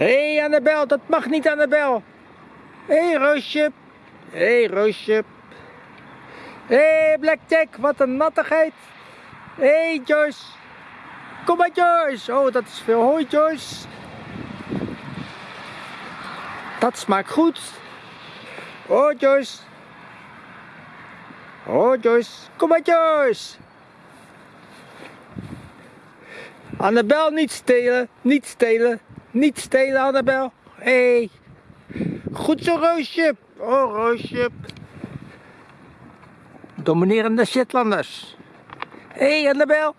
Hé hey, Annabel, dat mag niet Annabel. Hé hey, Roosje. Hé hey, Roosje. Hé hey, Blackjack, wat een nattigheid. Hé hey, Joyce. Kom maar Joyce. Oh, dat is veel. Hoi Joyce. Dat smaakt goed. Oh Joyce. Oh Joyce. Kom maar Joyce. Annabel, niet stelen. Niet stelen. Niet stelen, Annabel. Hé. Hey. Goed zo, Roosje. Oh, Roosje. Dominerende Shetlanders. Hé, hey, Annabel.